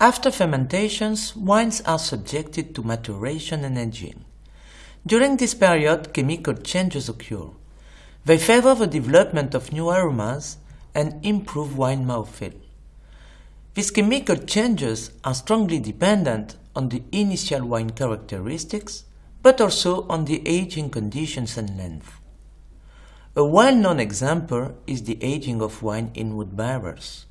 After fermentations, wines are subjected to maturation and aging. During this period, chemical changes occur. They favor the development of new aromas and improve wine mouthfeel. These chemical changes are strongly dependent on the initial wine characteristics, but also on the aging conditions and length. A well-known example is the aging of wine in wood barrels.